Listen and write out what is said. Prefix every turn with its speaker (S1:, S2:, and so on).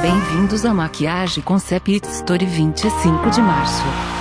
S1: Bem-vindos à Maquiagem Concept Story 25 de março.